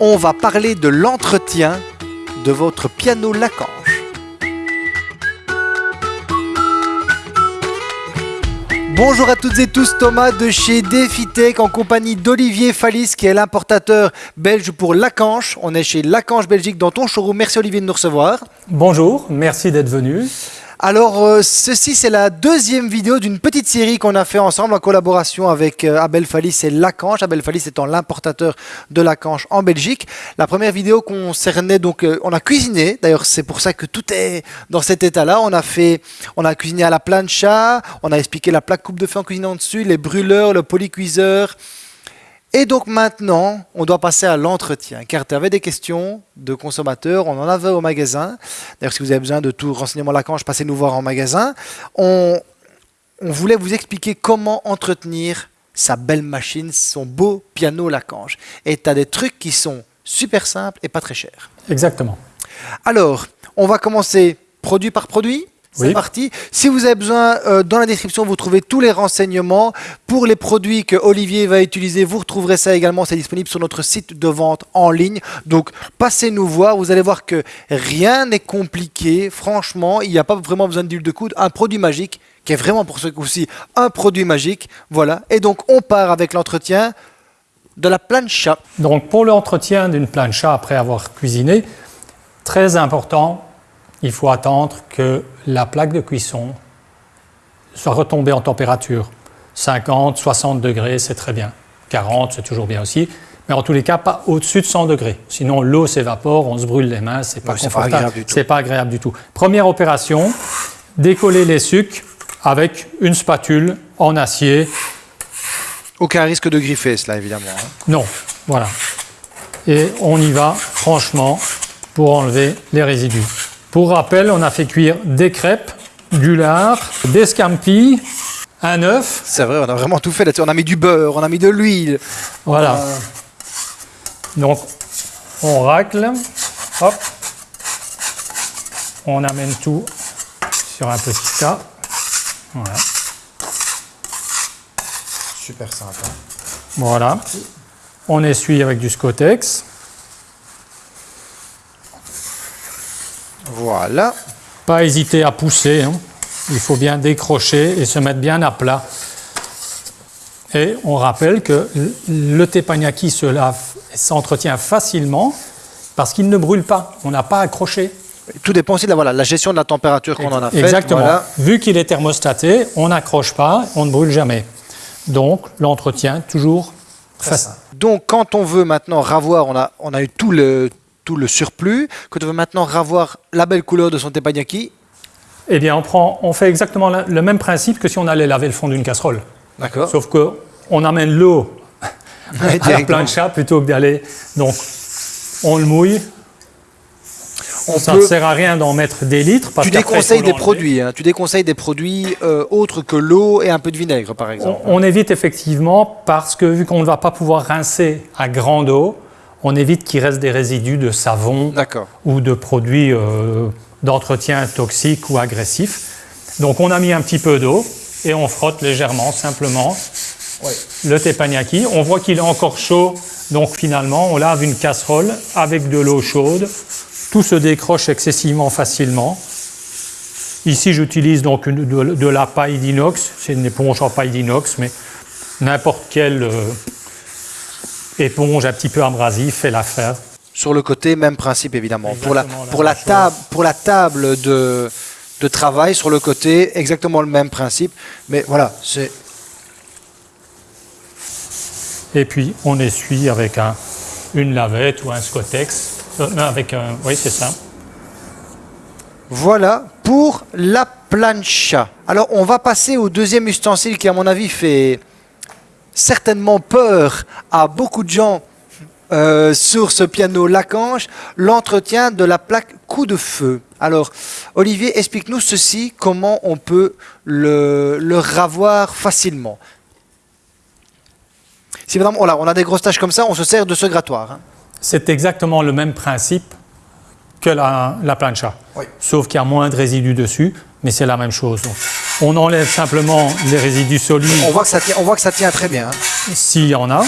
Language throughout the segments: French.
on va parler de l'entretien de votre piano Lacanche. Bonjour à toutes et tous, Thomas de chez DefiTech en compagnie d'Olivier Fallis qui est l'importateur belge pour Lacanche. On est chez Lacanche Belgique dans ton showroom. Merci Olivier de nous recevoir. Bonjour, merci d'être venu. Alors, euh, ceci, c'est la deuxième vidéo d'une petite série qu'on a fait ensemble en collaboration avec euh, Abel Fallis et Lacanche. Abel Fallis étant l'importateur de Lacanche en Belgique. La première vidéo concernait donc, euh, on a cuisiné. D'ailleurs, c'est pour ça que tout est dans cet état-là. On a fait, on a cuisiné à la plancha. On a expliqué la plaque coupe de feu en cuisinant dessus, les brûleurs, le polycuiseur. Et donc maintenant, on doit passer à l'entretien, car tu avais des questions de consommateurs, on en avait au magasin. D'ailleurs, si vous avez besoin de tout renseignement Lacanche, passez nous voir en magasin. On, on voulait vous expliquer comment entretenir sa belle machine, son beau piano Lacanche. Et tu as des trucs qui sont super simples et pas très chers. Exactement. Alors, on va commencer produit par produit. C'est Oui. parti. Si vous avez besoin, euh, dans la description, vous trouvez tous les renseignements. Pour les produits que Olivier va utiliser, vous retrouverez ça également. C'est disponible sur notre site de vente en ligne. Donc, passez nous voir. Vous allez voir que rien n'est compliqué. Franchement, il n'y a pas vraiment besoin d'huile de coude. Un produit magique, qui est vraiment pour ce coup-ci un produit magique. Voilà. Et donc, on part avec l'entretien de la plancha. Donc pour l'entretien d'une plancha après avoir cuisiné, très important, il faut attendre que la plaque de cuisson soit retombée en température. 50, 60 degrés, c'est très bien. 40, c'est toujours bien aussi. Mais en tous les cas, pas au-dessus de 100 degrés. Sinon, l'eau s'évapore, on se brûle les mains, c'est pas confortable. agréable du tout. C'est pas agréable du tout. Première opération, décoller les sucres avec une spatule en acier Aucun risque de griffer, cela, évidemment. hein. Non, voilà. Et on y va franchement pour enlever les résidus. Pour rappel, on a fait cuire des crêpes, du lard, des scampi, un œuf. C'est vrai, on a vraiment tout fait là-dessus. On a mis du beurre, on a mis de l'huile. Voilà. Donc, on racle. Hop. On amène tout sur un petit tas. Voilà. Super sympa. Voilà. On essuie avec du Scotex. Voilà. Pas hésiter à pousser. hein. Il faut bien décrocher et se mettre bien à plat. Et on rappelle que le teppanyaki se lave et s'entretient facilement parce qu'il ne brûle pas. On n'a pas accroché. Tout dépend aussi de la, voilà, la gestion de la température qu'on en a faite. Exactement. Voilà. Vu qu'il est thermostaté, on n'accroche pas, on ne brûle jamais. Donc l'entretien toujours facile. Donc, quand on veut maintenant ravoir, on a, on a eu tout le, tout le surplus. Quand on veut maintenant ravoir la belle couleur de son teppanyaki, Eh bien, on, prend, on fait exactement la- le même principe que si on allait laver le fond d'une casserole. d'accord Sauf qu'on amène l'eau Ouais, à la plancha plutôt que d'aller. Donc, on le mouille. On Ça peut- ne sert à rien d'en mettre des litres. Parce tu déconseilles des produits. hein. Tu déconseilles des produits euh, autres que l'eau et un peu de vinaigre, par On, exemple. on évite effectivement parce que vu qu'on ne va pas pouvoir rincer à grande eau, on évite qu'il reste des résidus de savon ou de produits euh, d'entretien toxiques ou agressifs. Donc on a mis un petit peu d'eau et on frotte légèrement, simplement, le teppanyaki. On voit qu'il est encore chaud, donc finalement on lave une casserole avec de l'eau chaude. Tout se décroche excessivement facilement. Ici j'utilise donc une- de, de la paille d'inox, c'est une éponge en paille d'inox, mais n'importe quelle euh, éponge un petit peu abrasive fait l'affaire. Sur le côté, même principe, évidemment. Pour la, pour, la table, pour la table de, de travail, sur le côté, exactement le même principe. Mais voilà, c'est Et puis on essuie avec un- une lavette ou un Scotex. Euh, non, avec un, oui, c'est ça. Voilà pour la plancha. Alors, on va passer au deuxième ustensile qui, à mon avis, fait certainement peur à beaucoup de gens euh, sur ce piano Lacanche, l'entretien de la plaque coup de feu. Alors, Olivier, explique-nous ceci, comment on peut le, le ravoir facilement. Si vraiment on a, on a des grosses taches comme ça, on se sert de ce grattoir. hein. C'est exactement le même principe que la, la plancha. Oui. Sauf qu'il y a moins de résidus dessus, mais c'est la même chose. Donc, on enlève simplement les résidus solides On voit que ça tient, on voit que ça tient très bien. hein. s'il y en a.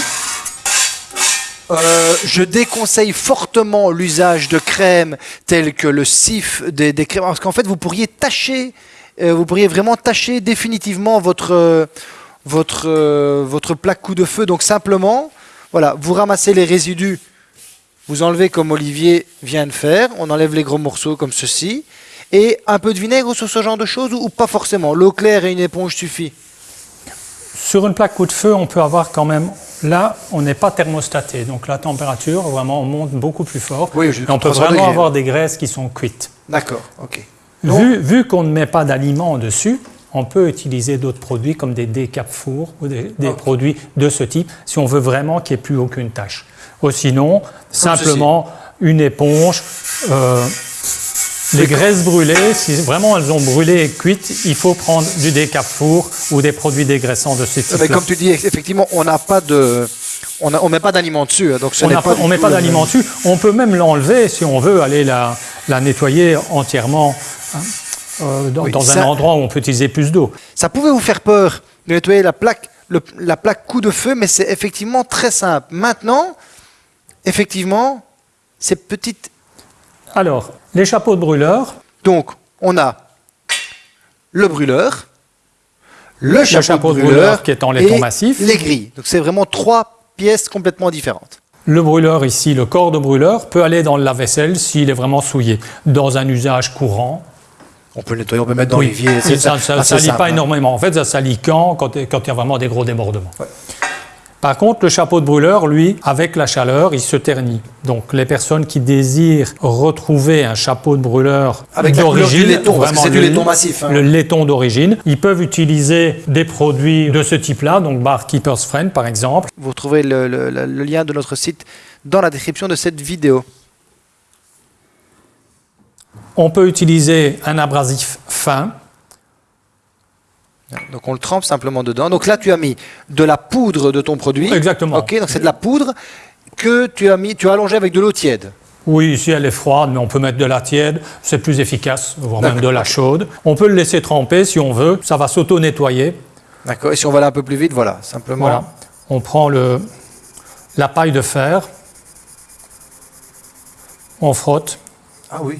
Euh, je déconseille fortement l'usage de crèmes telles que le sif des, des crèmes, parce qu'en fait, vous pourriez tâcher, euh, vous pourriez vraiment tâcher définitivement votre, euh, votre, euh, votre plaque coup de feu. Donc simplement, voilà, vous ramassez les résidus, vous enlevez comme Olivier vient de faire, on enlève les gros morceaux comme ceci, et un peu de vinaigre sur ce genre de choses, ou, pas forcément? L'eau claire et une éponge suffit? Sur une plaque coup de feu, on peut avoir quand même. Là, on n'est pas thermostaté, donc la température vraiment monte beaucoup plus fort. Oui, Et on peut 300 vraiment degrés. avoir des graisses qui sont cuites. D'accord, ok. Donc- Vu, vu qu'on ne met pas d'aliments dessus, on peut utiliser d'autres produits comme des décap fours ou des, des Ok. produits de ce type si on veut vraiment qu'il n'y ait plus aucune tâche. Ou sinon, simplement une éponge. euh, les graisses brûlées, si vraiment elles ont brûlé et cuites, il faut prendre du décap four ou des produits dégraissants de ce Euh, type. Mais comme tu dis, effectivement, on n'a pas de, on ne met pas d'aliments dessus, hein, donc ce on ne met pas même. dessus. On peut même l'enlever si on veut aller la, la nettoyer entièrement hein, euh, dans, Oui, dans ça- un endroit où on peut utiliser plus d'eau. Ça pouvait vous faire peur de nettoyer la plaque, le- la plaque coup de feu, mais c'est effectivement très simple. Maintenant, effectivement, ces petites. Alors, les chapeaux de brûleur, Donc, on a le brûleur, le, chapeau de brûleur qui est en laiton et massif. les grilles. Donc, c'est vraiment trois pièces complètement différentes. le brûleur ici, le corps de brûleur, peut aller dans le lave-vaisselle s'il est vraiment souillé. Dans un usage courant, On peut le nettoyer, on peut mettre dans oui, l'évier. ça ne salit pas hein. énormément. En fait, ça salit quand Quand quand il y a vraiment des gros débordements. Par contre, le chapeau de brûleur, lui, avec la chaleur, il se ternit. Donc, les personnes qui désirent retrouver un chapeau de brûleur d'origine, c'est du le- laiton massif, hein. le laiton d'origine, ils peuvent utiliser des produits de ce type-là, donc Bar Keeper's Friend par exemple. Vous retrouvez le, le- le- le lien de notre site dans la description de cette vidéo. On peut utiliser un abrasif fin, Donc on le trempe simplement dedans. Donc là tu as mis de la poudre de ton produit. Exactement. Ok, donc c'est de la poudre que tu as mis, tu as allongé avec de l'eau tiède. Oui, ici elle est froide, mais on peut mettre de la tiède, c'est plus efficace, voire même de la chaude. On peut le laisser tremper si on veut, ça va s'auto-nettoyer. D'accord. Et si on va aller un peu plus vite, voilà, simplement. Voilà. On prend le, la paille de fer, on frotte, Ah oui.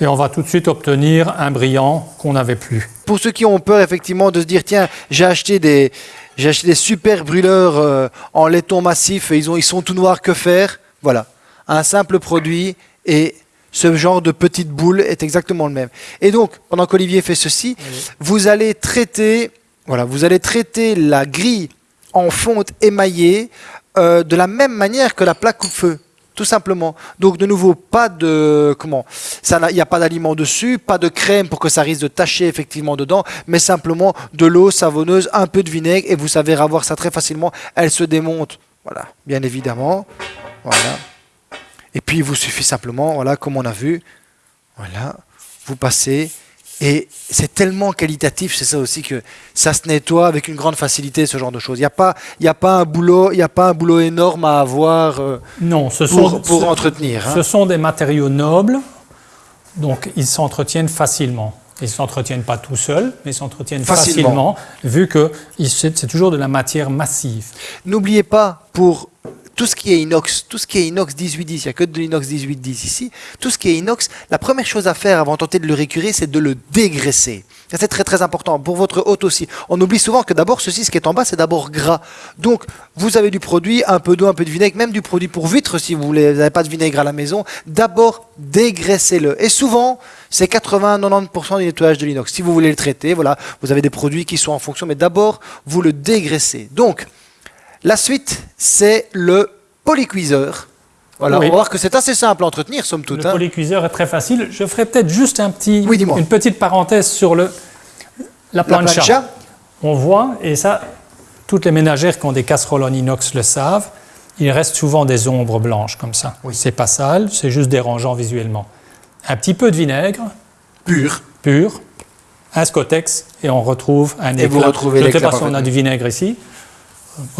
et on va tout de suite obtenir un brillant qu'on n'avait plus. Pour ceux qui ont peur effectivement de se dire tiens, j'ai acheté des j'ai acheté des super brûleurs euh, en laiton massif et ils ont ils sont tout noirs, que faire? Voilà, un simple produit et ce genre de petite boule est exactement le même. Et donc, pendant qu'Olivier fait ceci, vous allez traiter voilà, vous allez traiter la grille en fonte émaillée euh, de la même manière que la plaque coupe-feu. Tout simplement. Donc de nouveau, pas de comment ça, il n'y a pas d'aliment dessus, pas de crème pour que ça risque de tacher effectivement dedans, mais simplement de l'eau savonneuse, un peu de vinaigre et vous savez avoir ça très facilement. Elle se démonte, voilà, bien évidemment, voilà. Et puis il vous suffit simplement, voilà, comme on a vu, voilà, vous passez et c'est tellement qualitatif, c'est ça aussi que ça se nettoie avec une grande facilité, ce genre de choses. Il n'y a pas, y a pas un boulot, y a pas un boulot énorme à avoir euh, Non, ce pour, sont, pour ce- entretenir. hein. ce sont des matériaux nobles, donc ils s'entretiennent facilement. Ils ne s'entretiennent pas tout seuls, mais ils s'entretiennent Facilement. facilement, vu que c'est toujours de la matière massive. N'oubliez pas, pour tout ce qui est inox, tout ce qui est inox 1810, il n'y a que de l'inox 1810 ici, tout ce qui est inox, la première chose à faire avant de tenter de le récurer, c'est de le dégraisser. C'est très très important. Pour votre hôte aussi. On oublie souvent que d'abord, ceci, ce qui est en bas, c'est d'abord gras. Donc, vous avez du produit, un peu d'eau, un peu de vinaigre, même du produit pour vitres si vous n'avez pas de vinaigre à la maison. D'abord, dégraissez-le. Et souvent, c'est 80-90% du nettoyage de l'inox. Si vous voulez le traiter, voilà, vous avez des produits qui sont en fonction, mais d'abord, vous le dégraissez. Donc, la suite, c'est le polycuiseur. Voilà, Oui. on va voir que c'est assez simple à entretenir, somme toute. Le hein. polycuiseur est très facile. Je ferai peut-être juste un petit, Oui, dis-moi. une petite parenthèse sur le, la La plancha. On voit, et ça, toutes les ménagères qui ont des casseroles en inox le savent, il reste souvent des ombres blanches comme ça. Oui. C'est pas sale, c'est juste dérangeant visuellement. Un petit peu de vinaigre pur. pur, un scotex, et on retrouve un Et vous retrouvez Je ne sais pas si on a du vinaigre ici.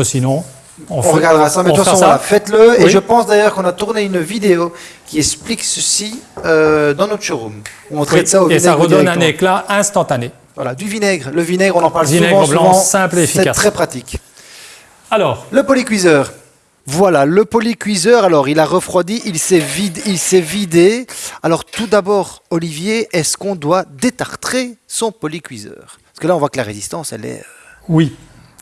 Sinon, on, On fait- regardera ça, mais de toute façon, voilà, faites-le. Et je pense d'ailleurs qu'on a tourné une vidéo qui explique ceci euh, dans notre showroom. Où on traite Oui, ça au et vinaigre ça redonne un éclat instantané. Voilà, du vinaigre. Le vinaigre, on en parle Vinaigre souvent, blanc, souvent. simple et C'est efficace. très pratique. Alors, Le polycuiseur. Voilà, le polycuiseur, alors il a refroidi, il s'est vide, il s'est vidé. Alors tout d'abord, Olivier, est-ce qu'on doit détartrer son polycuiseur? Parce que là, on voit que la résistance, elle est... euh, Oui,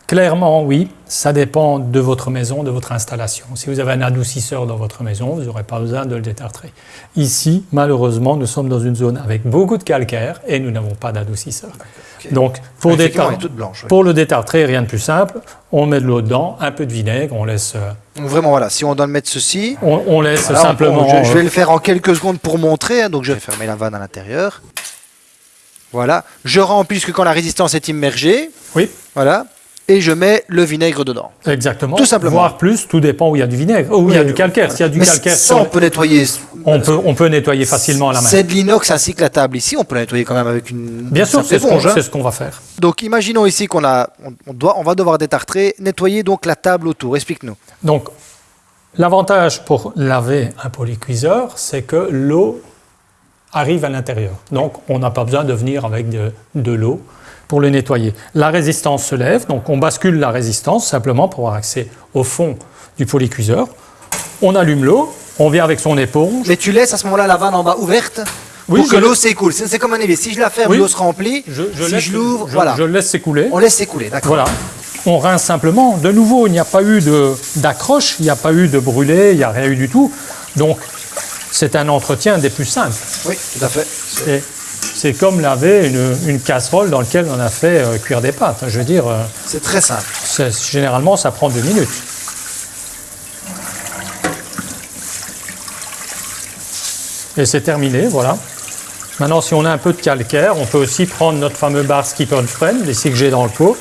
clairement oui. Ça dépend de votre maison, de votre installation. Si vous avez un adoucisseur dans votre maison, vous n'aurez pas besoin de le détartrer. Ici, malheureusement, nous sommes dans une zone avec beaucoup de calcaire et nous n'avons pas d'adoucisseur. Donc, pour, détar- blanche. ouais. le détartrer, rien de plus simple. On met de l'eau dedans, un peu de vinaigre, on laisse, euh, Donc vraiment, voilà, si on doit mettre ceci... on, on laisse voilà, on- simplement. je, je vais euh, le faire en quelques secondes pour montrer, hein, donc je vais fermer la vanne à l'intérieur. Voilà, je remplis jusque quand la résistance est immergée, oui, voilà, et je mets le vinaigre dedans. exactement. Tout simplement. Voire plus, tout dépend où il y a du vinaigre, où il y a du calcaire. S'il y a du Mais calcaire, ça, on peut nettoyer. on, peut, on peut nettoyer facilement la main. C'est de l'inox ainsi que la table ici, on peut la nettoyer quand même avec une Bien sûr, c'est ce qu'on hein. ce va faire. Donc imaginons ici qu'on a, on, on doit, on va devoir détartrer, nettoyer donc la table autour. Explique-nous. Donc, l'avantage pour laver un polycuiseur, c'est que l'eau arrive à l'intérieur. Donc, on n'a pas besoin de venir avec de, de l'eau pour le nettoyer. La résistance se lève, donc on bascule la résistance simplement pour avoir accès au fond du polycuiseur. On allume l'eau, on vient avec son éponge. Mais tu laisses à ce moment-là la vanne en bas ouverte Oui, pour que l'eau s'écoule. C'est comme un évier. Si je la ferme, Oui. l'eau se remplit. Je, je si laisse- je l'ouvre, je- voilà, je laisse s'écouler. on laisse s'écouler. D'accord. Voilà. On rince simplement. De nouveau, il n'y a pas eu de- d'accroche, il n'y a pas eu de brûlé, il n'y a rien eu du tout. Donc, c'est un entretien des plus simples. Oui, tout à fait. C'est- comme laver une, une casserole dans laquelle on a fait euh, cuire des pâtes. Je veux dire, euh, C'est très simple. généralement, ça prend deux minutes. Et c'est terminé, voilà. Maintenant, si on a un peu de calcaire, on peut aussi prendre notre fameux bar Skipper Friend, ici que j'ai dans le pot,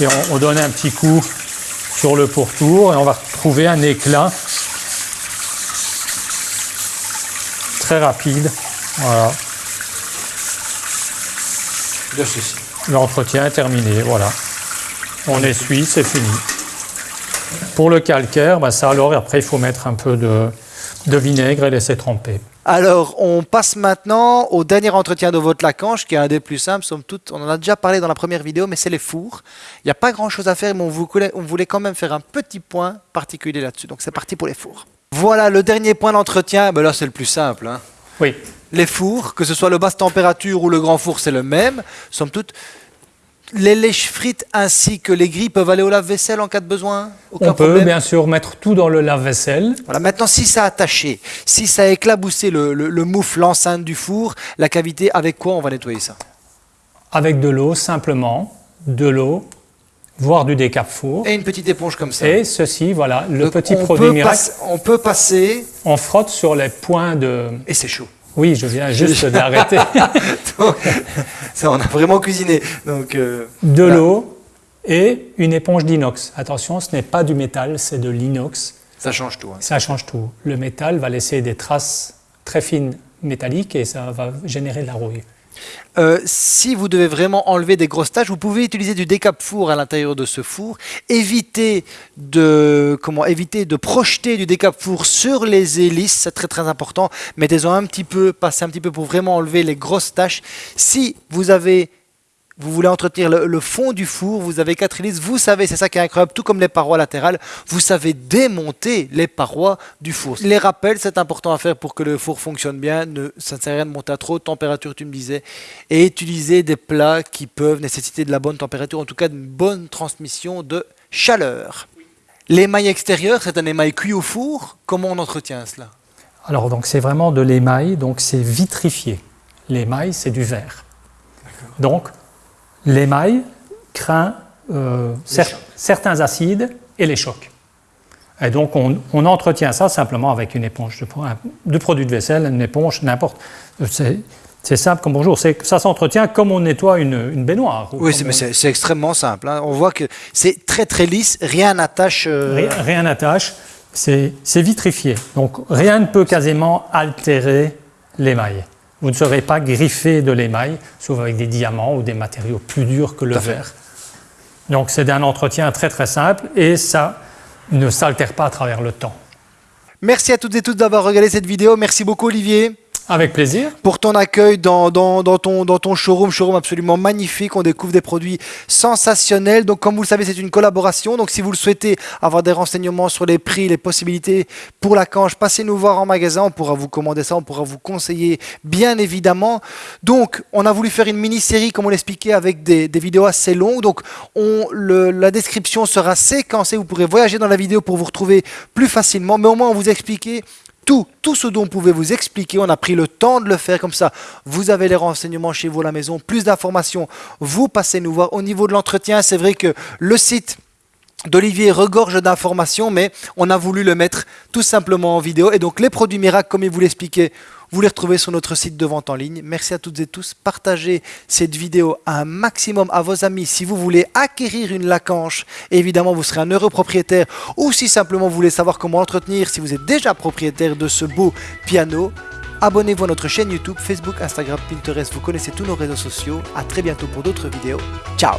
et on, on donne un petit coup sur le pourtour, et on va retrouver un éclat très rapide. Voilà. De ceci. L'entretien est terminé, voilà. On essuie, c'est fini. Pour le calcaire, bah, ça alors, après, il faut mettre un peu de, de vinaigre et laisser tremper. Alors, on passe maintenant au dernier entretien de votre lacanche, qui est un des plus simples, somme toute. On en a déjà parlé dans la première vidéo, mais c'est les fours. Il n'y a pas grand-chose à faire, mais on voulait, on voulait quand même faire un petit point particulier là-dessus. Donc, c'est parti pour les fours. Voilà, le dernier point d'entretien, ben là, c'est le plus simple. hein. Oui, Les fours, que ce soit le basse température ou le grand four, c'est le même. Somme toute, les lèches frites ainsi que les grilles peuvent aller au lave-vaisselle en cas de besoin? Aucun on peut problème. bien sûr mettre tout dans le lave-vaisselle. Voilà, maintenant, si ça a attaché, si ça a éclaboussé le, le, le moufle, l'enceinte du four, la cavité, avec quoi on va nettoyer ça? Avec de l'eau simplement, de l'eau, voire du décap four. Et une petite éponge comme ça. Et ceci, voilà, le Donc, petit on produit peut miracle. on peut passer, On frotte sur les points de. et c'est chaud. Oui, je viens juste d'arrêter. Ça, on a vraiment cuisiné. Donc, euh, de l'eau et une éponge d'inox. Attention, ce n'est pas du métal, c'est de l'inox. ça change tout. hein. Ça change tout. Le métal va laisser des traces très fines métalliques et ça va générer de la rouille. Euh, si vous devez vraiment enlever des grosses taches, vous pouvez utiliser du décap four à l'intérieur de ce four. Évitez de, comment, éviter de projeter du décap four sur les hélices, c'est très très important. Mettez-en un petit peu, passez un petit peu pour vraiment enlever les grosses taches. Si vous avez vous voulez entretenir le, le fond du four, vous avez quatre hélices, vous savez, c'est ça qui est incroyable, tout comme les parois latérales, vous savez démonter les parois du four. Les rappels, c'est important à faire pour que le four fonctionne bien, ne, ça ne sert à rien de monter à trop de température, tu me disais, et utiliser des plats qui peuvent nécessiter de la bonne température, en tout cas d'une bonne transmission de chaleur. L'émail extérieur, c'est un émail cuit au four, comment on entretient cela? Alors, donc, c'est vraiment de l'émail, donc c'est vitrifié. L'émail, c'est du verre. Donc, l'émail craint euh, cer- chocs. certains acides et les chocs. Et donc, on, on entretient ça simplement avec une éponge de, produit de vaisselle, une éponge, n'importe. C'est, simple comme bonjour. Ça s'entretient comme on nettoie une, une baignoire. ou Oui, mais on- c'est, extrêmement simple. hein. On voit que c'est très très lisse, rien n'attache. euh, Rien, n'attache, c'est vitrifié. Donc rien ne peut quasiment altérer l'émail. Vous ne serez pas griffé de l'émail, sauf avec des diamants ou des matériaux plus durs que le verre. Donc c'est un entretien très très simple et ça ne s'altère pas à travers le temps. Merci à toutes et tous d'avoir regardé cette vidéo. Merci beaucoup Olivier. Avec plaisir. Pour ton accueil dans, ton, showroom, showroom absolument magnifique. On découvre des produits sensationnels. Donc, comme vous le savez, c'est une collaboration. Donc, si vous le souhaitez avoir des renseignements sur les prix, les possibilités pour la canche, passez nous voir en magasin. On pourra vous commander ça, on pourra vous conseiller, bien évidemment. Donc, on a voulu faire une mini-série, comme on l'expliquait, avec des, vidéos assez longues. Donc, la description sera séquencée. Vous pourrez voyager dans la vidéo pour vous retrouver plus facilement. Mais au moins, on vous a tout, ce dont on pouvait vous expliquer. On a pris le temps de le faire comme ça. Vous avez les renseignements chez vous à la maison, plus d'informations. Vous passez nous voir. Au niveau de l'entretien, c'est vrai que le site d'Olivier regorge d'informations, mais on a voulu le mettre tout simplement en vidéo. Et donc les produits miracles, comme il vous l'expliquait, vous les retrouvez sur notre site de vente en ligne. Merci à toutes et tous. Partagez cette vidéo un maximum à vos amis si vous voulez acquérir une Lacanche. Évidemment, vous serez un heureux propriétaire ou si simplement vous voulez savoir comment l'entretenir, si vous êtes déjà propriétaire de ce beau piano. Abonnez-vous à notre chaîne YouTube, Facebook, Instagram, Pinterest. Vous connaissez tous nos réseaux sociaux. À très bientôt pour d'autres vidéos. Ciao